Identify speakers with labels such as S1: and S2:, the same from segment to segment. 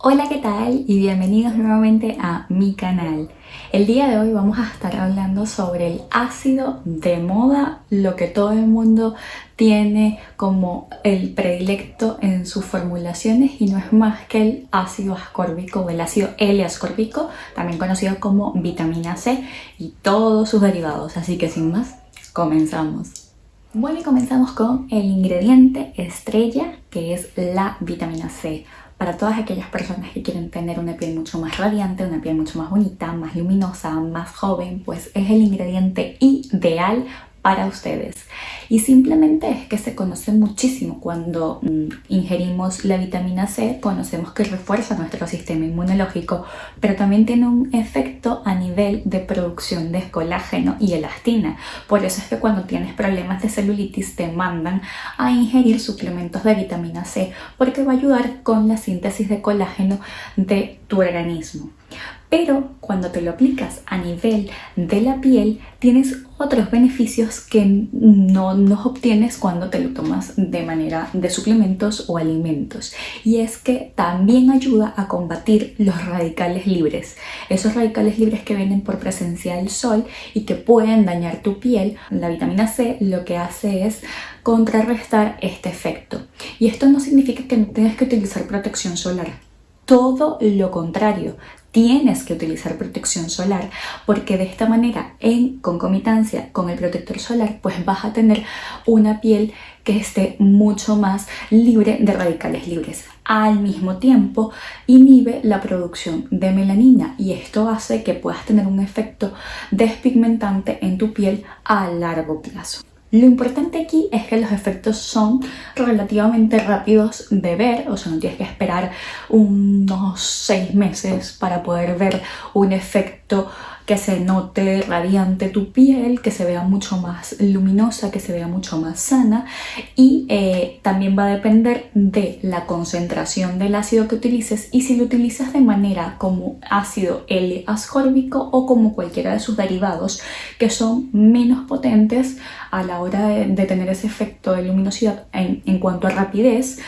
S1: Hola, ¿qué tal? Y bienvenidos nuevamente a mi canal. El día de hoy vamos a estar hablando sobre el ácido de moda, lo que todo el mundo tiene como el predilecto en sus formulaciones y no es más que el ácido ascórbico o el ácido L-ascórbico, también conocido como vitamina C y todos sus derivados. Así que sin más, comenzamos. Bueno, y comenzamos con el ingrediente estrella que es la vitamina C para todas aquellas personas que quieren tener una piel mucho más radiante, una piel mucho más bonita, más luminosa, más joven, pues es el ingrediente ideal para ustedes. Y simplemente es que se conoce muchísimo cuando mm, ingerimos la vitamina C, conocemos que refuerza nuestro sistema inmunológico, pero también tiene un efecto a nivel de producción de colágeno y elastina. Por eso es que cuando tienes problemas de celulitis te mandan a ingerir suplementos de vitamina C porque va a ayudar con la síntesis de colágeno de tu organismo. Pero cuando te lo aplicas a nivel de la piel, tienes otros beneficios que no, no obtienes cuando te lo tomas de manera de suplementos o alimentos. Y es que también ayuda a combatir los radicales libres. Esos radicales libres que vienen por presencia del sol y que pueden dañar tu piel. La vitamina C lo que hace es contrarrestar este efecto. Y esto no significa que no tengas que utilizar protección solar todo lo contrario, tienes que utilizar protección solar porque de esta manera en concomitancia con el protector solar pues vas a tener una piel que esté mucho más libre de radicales libres. Al mismo tiempo inhibe la producción de melanina y esto hace que puedas tener un efecto despigmentante en tu piel a largo plazo. Lo importante aquí es que los efectos son relativamente rápidos de ver, o sea, no tienes que esperar unos seis meses para poder ver un efecto que se note radiante tu piel, que se vea mucho más luminosa, que se vea mucho más sana y eh, también va a depender de la concentración del ácido que utilices y si lo utilizas de manera como ácido L-ascórbico o como cualquiera de sus derivados que son menos potentes a la hora de, tener ese efecto de luminosidad en, en cuanto a rapidez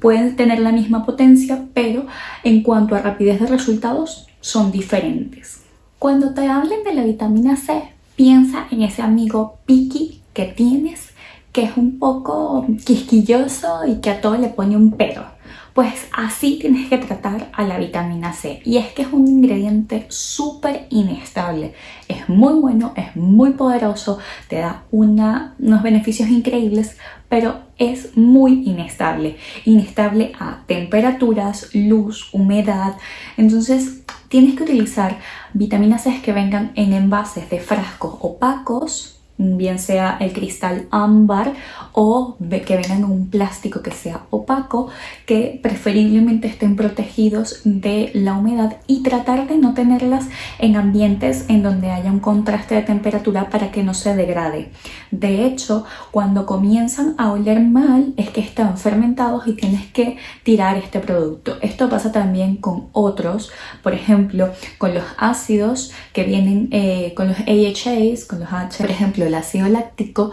S1: pueden tener la misma potencia pero en cuanto a rapidez de resultados son diferentes. Cuando te hablen de la vitamina C, piensa en ese amigo piqui que tienes que es un poco quisquilloso y que a todo le pone un pero. Pues así tienes que tratar a la vitamina C. Y es que es un ingrediente súper inestable. Es muy bueno, es muy poderoso, te da unos beneficios increíbles, pero es muy inestable. Inestable a temperaturas, luz, humedad. Entonces tienes que utilizar vitaminas C que vengan en envases de frascos opacos bien sea el cristal ámbar o que vengan en un plástico que sea opaco, que preferiblemente estén protegidos de la humedad y tratar de no tenerlas en ambientes en donde haya un contraste de temperatura para que no se degrade. De hecho, cuando comienzan a oler mal es que están fermentados y tienes que tirar este producto. Esto pasa también con otros, por ejemplo, con los ácidos que vienen eh, con los AHAs, con los H, por ejemplo, el ácido láctico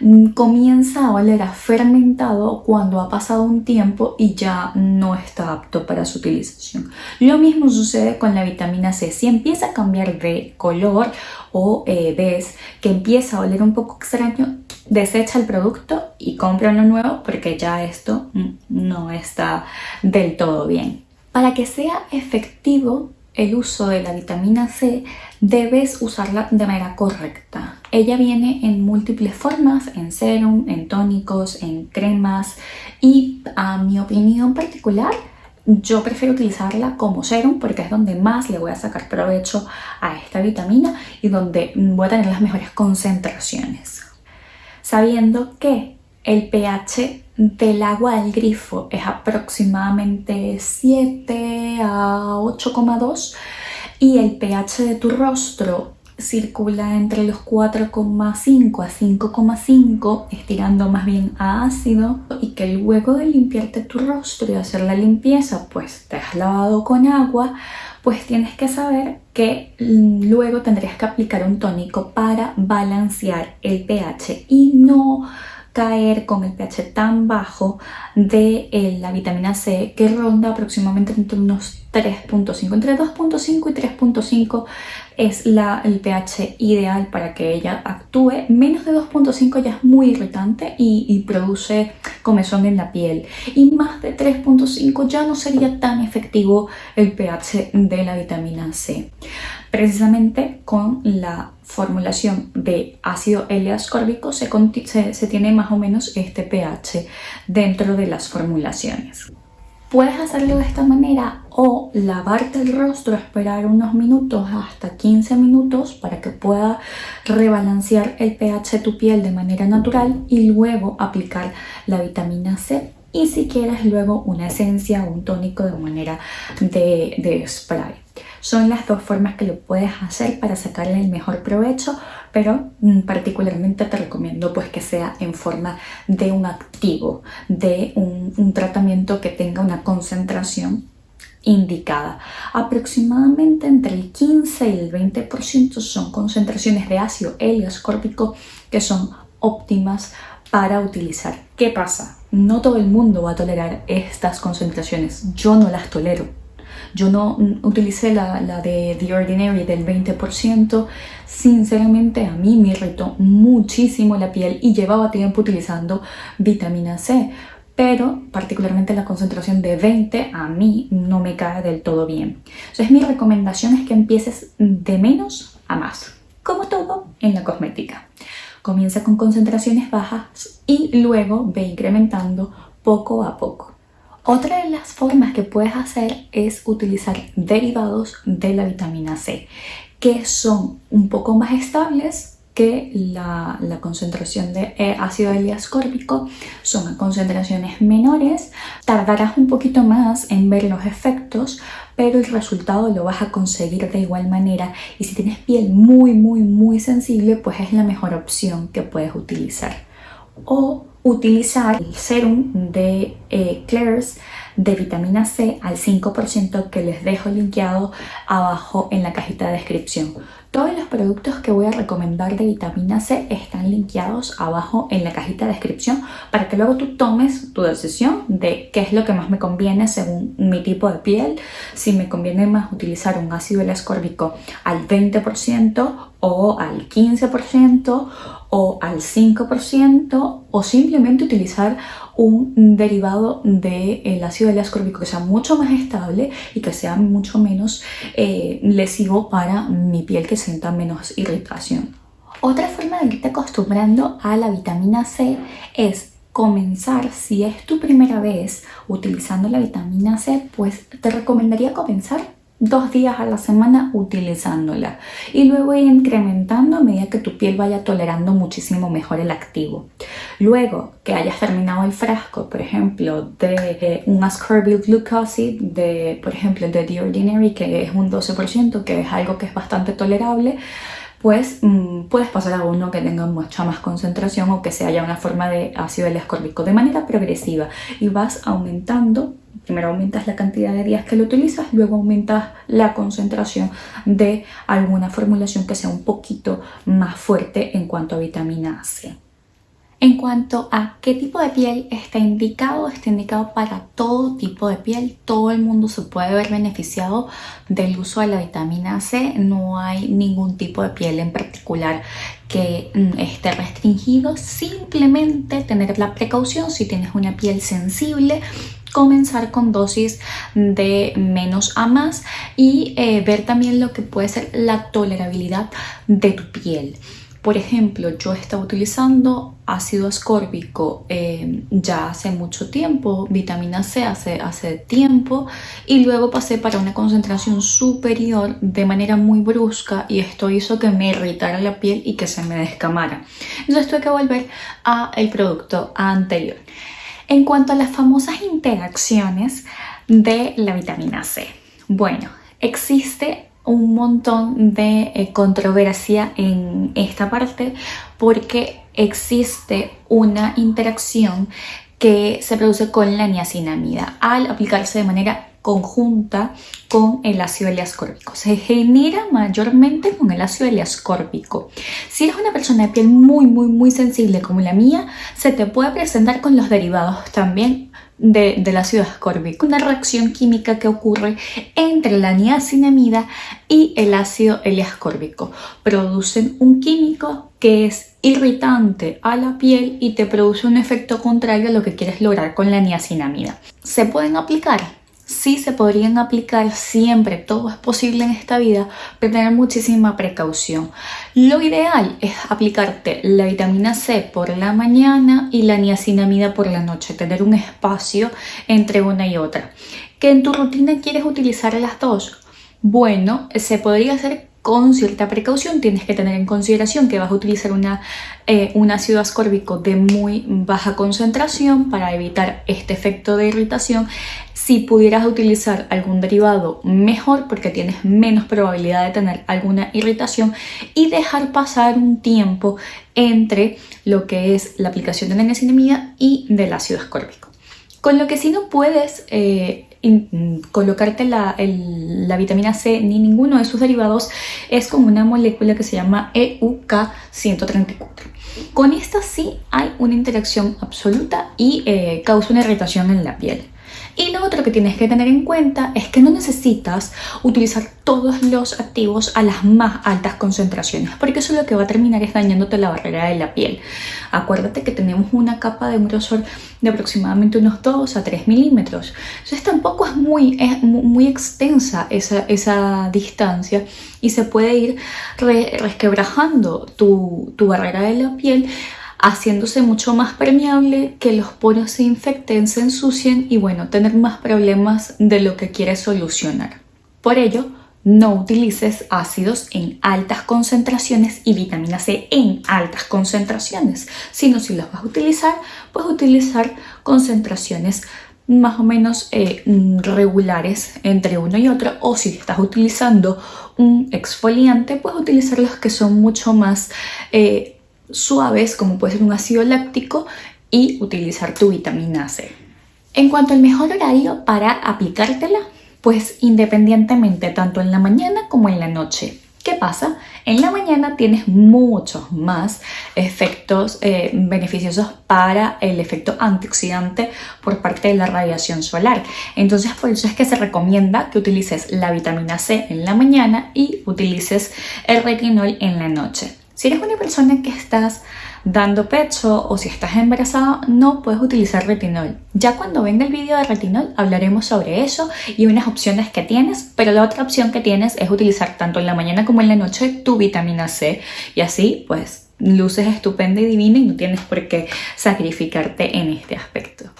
S1: mm, comienza a oler a fermentado cuando ha pasado un tiempo y ya no está apto para su utilización. Lo mismo sucede con la vitamina C. Si empieza a cambiar de color o eh, ves que empieza a oler un poco extraño, desecha el producto y compra uno nuevo porque ya esto mm, no está del todo bien. Para que sea efectivo el uso de la vitamina C, debes usarla de manera correcta. Ella viene en múltiples formas, en serum, en tónicos, en cremas y a mi opinión particular, yo prefiero utilizarla como serum porque es donde más le voy a sacar provecho a esta vitamina y donde voy a tener las mejores concentraciones. Sabiendo que el pH del agua del grifo es aproximadamente 7 a 8,2 y el pH de tu rostro circula entre los 4,5 a 5,5 estirando más bien a ácido y que luego de limpiarte tu rostro y hacer la limpieza pues te has lavado con agua pues tienes que saber que luego tendrías que aplicar un tónico para balancear el pH y no caer con el pH tan bajo de eh, la vitamina C que ronda aproximadamente entre unos 3.5, entre 2.5 y 3.5 es el pH ideal para que ella actúe. Menos de 2.5 ya es muy irritante y, y, produce comezón en la piel. Y más de 3.5 ya no sería tan efectivo el pH de la vitamina C. Precisamente con la formulación de ácido L-ascórbico se, se, se tiene más o menos este pH dentro de las formulaciones. Puedes hacerlo de esta manera o lavarte el rostro, esperar unos minutos hasta 15 minutos para que pueda rebalancear el pH de tu piel de manera natural y luego aplicar la vitamina C y si quieres luego una esencia o un tónico de manera de, spray. Son las dos formas que lo puedes hacer para sacarle el mejor provecho, pero mm, particularmente te recomiendo pues que sea en forma de un activo, de un, un tratamiento que tenga una concentración indicada. Aproximadamente entre el 15 y el 20% son concentraciones de ácido L-ascórbico que son óptimas para utilizar. ¿Qué pasa? No todo el mundo va a tolerar estas concentraciones. Yo no las tolero. Yo no utilicé la, de The Ordinary del 20%. Sinceramente a mí me irritó muchísimo la piel y llevaba tiempo utilizando vitamina C. Pero particularmente la concentración de 20 a mí no me cae del todo bien. Entonces mi recomendación es que empieces de menos a más. Como todo en la cosmética. Comienza con concentraciones bajas y luego ve incrementando poco a poco. Otra de las formas que puedes hacer es utilizar derivados de la vitamina C, que son un poco más estables que la, concentración de eh, ácido L-ascórbico son concentraciones menores, tardarás un poquito más en ver los efectos, pero el resultado lo vas a conseguir de igual manera. Y si tienes piel muy muy muy sensible pues es la mejor opción que puedes utilizar. O utilizar el serum de eh, de vitamina C al 5% que les dejo linkeado abajo en la cajita de descripción. Todos los productos que voy a recomendar de vitamina C están linkeados abajo en la cajita de descripción para que luego tú tomes tu decisión de qué es lo que más me conviene según mi tipo de piel, si me conviene más utilizar un ácido ascórbico al 20% o al 15% o al 5% o simplemente utilizar un derivado del ácido ascórbico que sea mucho más estable y que sea mucho menos eh, lesivo para mi piel que sienta menos irritación. Otra forma de irte acostumbrando a la vitamina C es comenzar, si es tu primera vez utilizando la vitamina C, pues te recomendaría comenzar dos días a la semana utilizándola y luego ir incrementando a medida que tu piel vaya tolerando muchísimo mejor el activo. Luego que hayas terminado el frasco, por ejemplo, de un ascorbyl glucoside, de, por ejemplo, de The Ordinary, que es un 12%, que es algo que es bastante tolerable, pues mm, puedes pasar a uno que tenga mucha más concentración o que sea ya una forma de ácido ascórbico de manera progresiva y vas aumentando Primero aumentas la cantidad de días que lo utilizas, luego aumentas la concentración de alguna formulación que sea un poquito más fuerte en cuanto a vitamina C. En cuanto a qué tipo de piel está indicado, está indicado para todo tipo de piel. Todo el mundo se puede ver beneficiado del uso de la vitamina C. No hay ningún tipo de piel en particular que mm, esté restringido. Simplemente tener la precaución si tienes una piel sensible comenzar con dosis de menos a más y eh, ver también lo que puede ser la tolerabilidad de tu piel. Por ejemplo, yo estaba utilizando ácido ascórbico eh, ya hace mucho tiempo, vitamina C hace, hace tiempo y luego pasé para una concentración superior de manera muy brusca y esto hizo que me irritara la piel y que se me descamara. Entonces tuve que volver al producto anterior. En cuanto a las famosas interacciones de la vitamina C. Bueno, existe un montón de eh, controversia en esta parte porque existe una interacción que se produce con la niacinamida al aplicarse de manera conjunta con el ácido L-ascórbico. Se genera mayormente con el ácido L-ascórbico. Si eres una persona de piel muy, muy, muy sensible como la mía, se te puede presentar con los derivados también del ácido ascórbico, una reacción química que ocurre entre la niacinamida y el ácido L-ascórbico. Producen un químico que es irritante a la piel y te produce un efecto contrario a lo que quieres lograr con la niacinamida. ¿Se pueden aplicar? Sí se podrían aplicar siempre, todo es posible en esta vida, pero tener muchísima precaución. Lo ideal es aplicarte la vitamina C por la mañana y la niacinamida por la noche, tener un espacio entre una y otra. ¿Que en tu rutina quieres utilizar las dos? Bueno, se podría hacer con cierta precaución. Tienes que tener en consideración que vas a utilizar una, eh, un ácido ascórbico de muy baja concentración para evitar este efecto de irritación si pudieras utilizar algún derivado mejor porque tienes menos probabilidad de tener alguna irritación y dejar pasar un tiempo entre lo que es la aplicación de la niacinamida y del ácido ascórbico. Con lo que si no puedes eh, colocarte la, la, vitamina C ni ninguno de sus derivados es con una molécula que se llama EUK134. Con esta sí hay una interacción absoluta y eh, causa una irritación en la piel. Y lo otro que tienes que tener en cuenta es que no necesitas utilizar todos los activos a las más altas concentraciones, porque eso lo que va a terminar es dañándote la barrera de la piel. Acuérdate que tenemos una capa de un grosor de aproximadamente unos 2 a 3 milímetros. Entonces tampoco es muy, muy extensa esa, esa distancia y se puede ir resquebrajando tu, tu barrera de la piel haciéndose mucho más permeable, que los poros se infecten, se ensucien y bueno, tener más problemas de lo que quieres solucionar. Por ello, no utilices ácidos en altas concentraciones y vitamina C en altas concentraciones, sino si los vas a utilizar, puedes utilizar concentraciones más o menos eh, regulares entre uno y otro o si estás utilizando un exfoliante, puedes utilizar los que son mucho más eh, suaves como puede ser un ácido láctico y utilizar tu vitamina C. En cuanto al mejor horario para aplicártela, pues independientemente tanto en la mañana como en la noche. ¿Qué pasa? En la mañana tienes muchos más efectos eh, beneficiosos para el efecto antioxidante por parte de la radiación solar. Entonces por eso es que se recomienda que utilices la vitamina C en la mañana y utilices el retinol en la noche. Si eres una persona que estás dando pecho o si estás embarazada, no puedes utilizar retinol. Ya cuando venga el vídeo de retinol hablaremos sobre eso y unas opciones que tienes, pero la otra opción que tienes es utilizar tanto en la mañana como en la noche tu vitamina C y así pues luces estupenda y divina y no tienes por qué sacrificarte en este aspecto.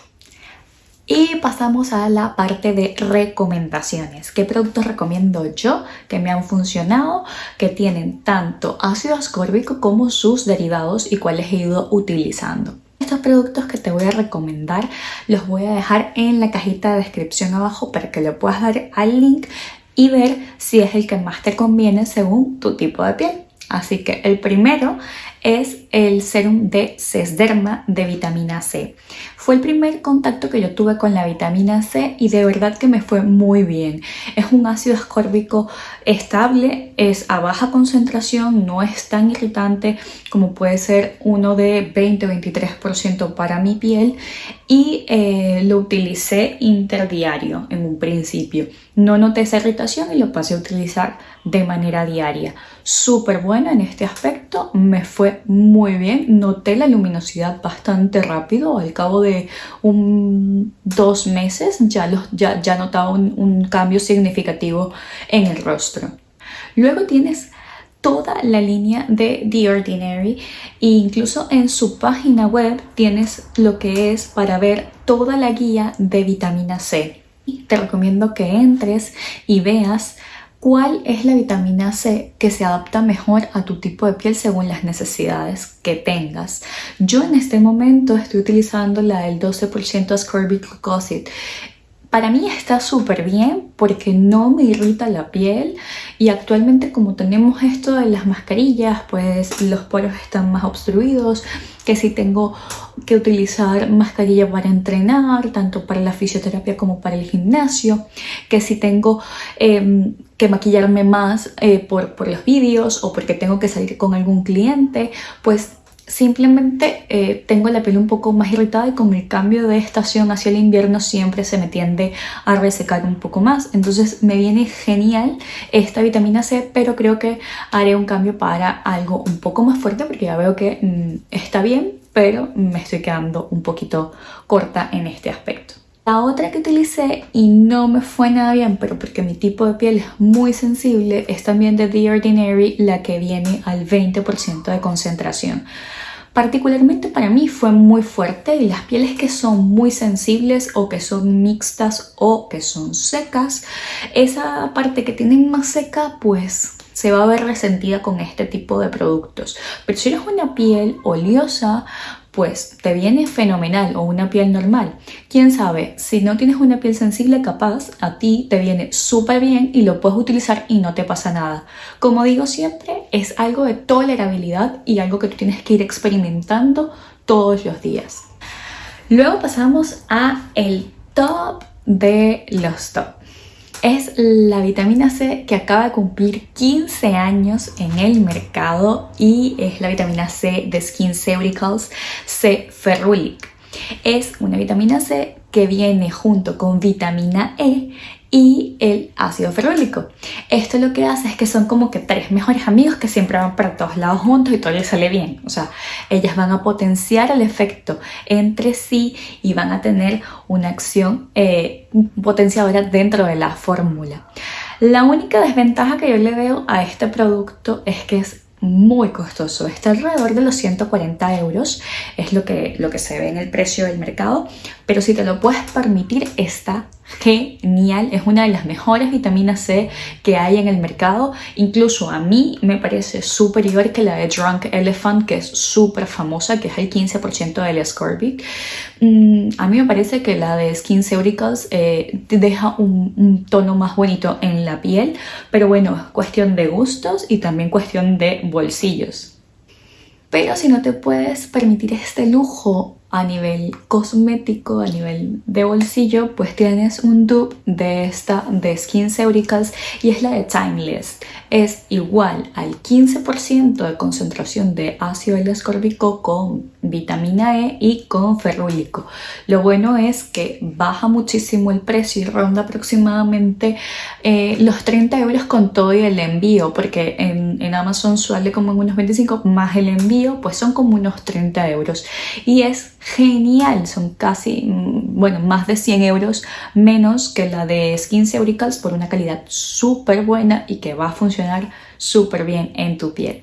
S1: Y pasamos a la parte de recomendaciones. ¿Qué productos recomiendo yo que me han funcionado, que tienen tanto ácido ascórbico como sus derivados y cuáles he ido utilizando? Estos productos que te voy a recomendar los voy a dejar en la cajita de descripción abajo para que le puedas dar al link y ver si es el que más te conviene según tu tipo de piel. Así que el primero es el serum de Sesderma de vitamina C. Fue el primer contacto que yo tuve con la vitamina C y de verdad que me fue muy bien. Es un ácido ascórbico estable, es a baja concentración, no es tan irritante como puede ser uno de 20-23% para mi piel y eh, lo utilicé interdiario en un principio. No noté esa irritación y lo pasé a utilizar de manera diaria. Súper bueno en este aspecto, me fue muy bien. Noté la luminosidad bastante rápido, al cabo de dos meses ya, los, ya, ya notaba un cambio significativo en el rostro. Luego tienes toda la línea de The Ordinary e incluso en su página web tienes lo que es para ver toda la guía de vitamina C. Te recomiendo que entres y veas cuál es la vitamina C que se adapta mejor a tu tipo de piel según las necesidades que tengas. Yo en este momento estoy utilizando la del 12% ascorbic glucoside para mí está súper bien porque no me irrita la piel y actualmente como tenemos esto de las mascarillas, pues los poros están más obstruidos, que si tengo que utilizar mascarilla para entrenar, tanto para la fisioterapia como para el gimnasio, que si tengo em, que maquillarme más eh, por, por los vídeos o porque tengo que salir con algún cliente, pues Simplemente eh, tengo la piel un poco más irritada y con el cambio de estación hacia el invierno siempre se me tiende a resecar un poco más. Entonces me viene genial esta vitamina C, pero creo que haré un cambio para algo un poco más fuerte porque ya veo que mm, está bien, pero me estoy quedando un poquito corta en este aspecto. La otra que utilicé y no me fue nada bien, pero porque mi tipo de piel es muy sensible, es también de The Ordinary, la que viene al 20% de concentración. Particularmente para mí fue muy fuerte y las pieles que son muy sensibles o que son mixtas o que son secas, esa parte que tienen más seca pues se va a ver resentida con este tipo de productos. Pero si eres una piel oleosa, pues te viene fenomenal o una piel normal. Quién sabe, si no tienes una piel sensible capaz, a ti te viene súper bien y lo puedes utilizar y no te pasa nada. Como digo siempre, es algo de tolerabilidad y algo que tú tienes que ir experimentando todos los días. Luego pasamos a el top de los top es la vitamina C que acaba de cumplir 15 años en el mercado y es la vitamina C de SkinCeuticals C Ferulic. Es una vitamina C que viene junto con vitamina E y el ácido ferrólico. Esto lo que hace es que son como que tres mejores amigos que siempre van para todos lados juntos y todo les sale bien. O sea, ellas van a potenciar el efecto entre sí y van a tener una acción eh, potenciadora dentro de la fórmula. La única desventaja que yo le veo a este producto es que es muy costoso, está alrededor de los 140 euros, es lo que, lo que se ve en el precio del mercado, pero si te lo puedes permitir está genial, es una de las mejores vitaminas C que hay en el mercado, incluso a mí me parece superior que la de Drunk Elephant, que es súper famosa, que es el 15% del ascorbic. Mm, a mí me parece que la de Skin eh, deja un, un, tono más bonito en la piel, pero bueno, es cuestión de gustos y también cuestión de bolsillos. Pero si no te puedes permitir este lujo a nivel cosmético, a nivel de bolsillo, pues tienes un dupe de esta de SkinCeuticals y es la de Timeless. Es igual al 15% de concentración de ácido L-ascórbico con vitamina E y con ferrúlico. Lo bueno es que baja muchísimo el precio y ronda aproximadamente eh, los 30 euros con todo y el envío, porque en, en Amazon suele como en unos 25 más el envío, pues son como unos 30 euros. Y es genial, son casi, mm, bueno, más de 100 euros menos que la de SkinCeuticals por una calidad súper buena y que va a funcionar súper bien en tu piel.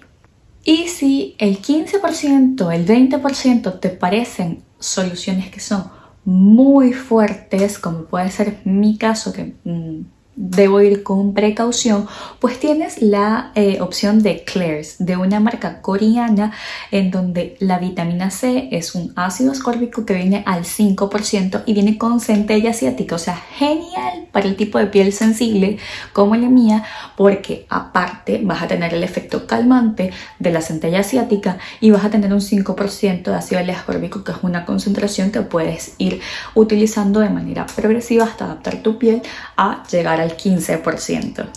S1: Y si el 15%, el 20% te parecen soluciones que son muy fuertes, como puede ser mi caso, que mm, debo ir con precaución, pues tienes la eh, opción de Claire's, de una marca coreana en donde la vitamina C es un ácido ascórbico que viene al 5% y viene con centella asiática, o sea, genial para el tipo de piel sensible como la mía, porque aparte vas a tener el efecto calmante de la centella asiática y vas a tener un 5% de ácido ascórbico, que es una concentración que puedes ir utilizando de manera progresiva hasta adaptar tu piel a llegar a 15%.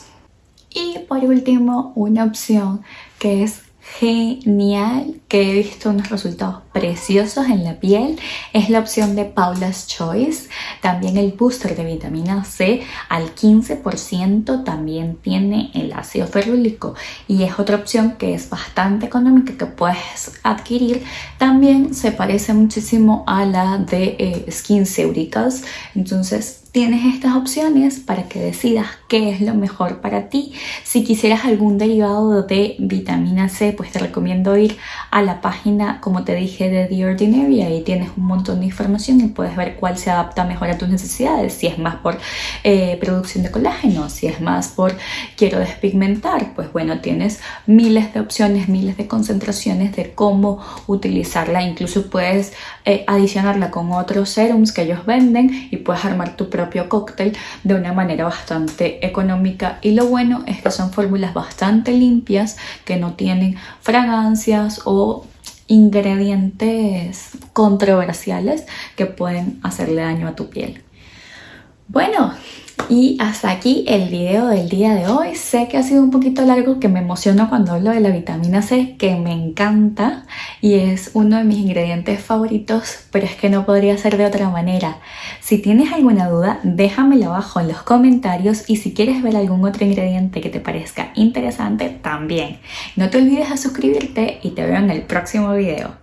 S1: Y por último, una opción que es genial, que he visto unos resultados preciosos en la piel, es la opción de Paula's Choice. También el booster de vitamina C al 15% también tiene el ácido ferrúlico y es otra opción que es bastante económica que puedes adquirir. También se parece muchísimo a la de eh, SkinCeuticals, entonces tienes estas opciones para que decidas qué es lo mejor para ti. Si quisieras algún derivado de vitamina C, pues te recomiendo ir a la página, como te dije, de The Ordinary. Ahí tienes un montón de información y puedes ver cuál se adapta mejor a tus necesidades. Si es más por eh, producción de colágeno, si es más por quiero despigmentar, pues bueno, tienes miles de opciones, miles de concentraciones de cómo utilizarla. Incluso puedes eh, adicionarla con otros serums que ellos venden y puedes armar tu propio propio cóctel de una manera bastante económica y lo bueno es que son fórmulas bastante limpias que no tienen fragancias o ingredientes controversiales que pueden hacerle daño a tu piel. Bueno, y hasta aquí el video del día de hoy. Sé que ha sido un poquito largo, que me emociono cuando hablo de la vitamina C, que me encanta y es uno de mis ingredientes favoritos, pero es que no podría ser de otra manera. Si tienes alguna duda, déjamela abajo en los comentarios y si quieres ver algún otro ingrediente que te parezca interesante, también. No te olvides de suscribirte y te veo en el próximo video.